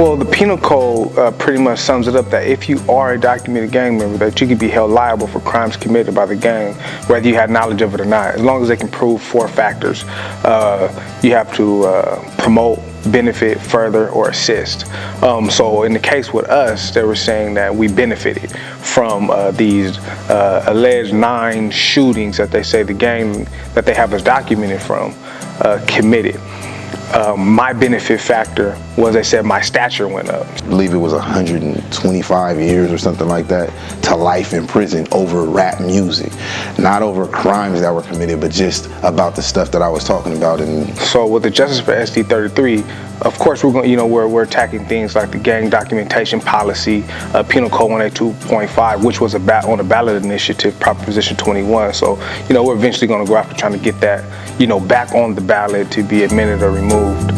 Well, the penal code uh, pretty much sums it up that if you are a documented gang member, that you can be held liable for crimes committed by the gang, whether you had knowledge of it or not, as long as they can prove four factors. Uh, you have to uh, promote, benefit, further, or assist. Um, so in the case with us, they were saying that we benefited from uh, these uh, alleged nine shootings that they say the gang that they have us documented from uh, committed. Um, my benefit factor was they said my stature went up. I believe it was 125 years or something like that to life in prison over rap music. Not over crimes that were committed, but just about the stuff that I was talking about. And So with the Justice for SD 33, of course we're going, you know, we're, we're attacking things like the gang documentation policy, uh, Penal Code 182.5, which was a ba- on a ballot initiative, Proposition 21. So, you know, we're eventually going to go after trying to get that, you know, back on the ballot to be amended or removed. Oh.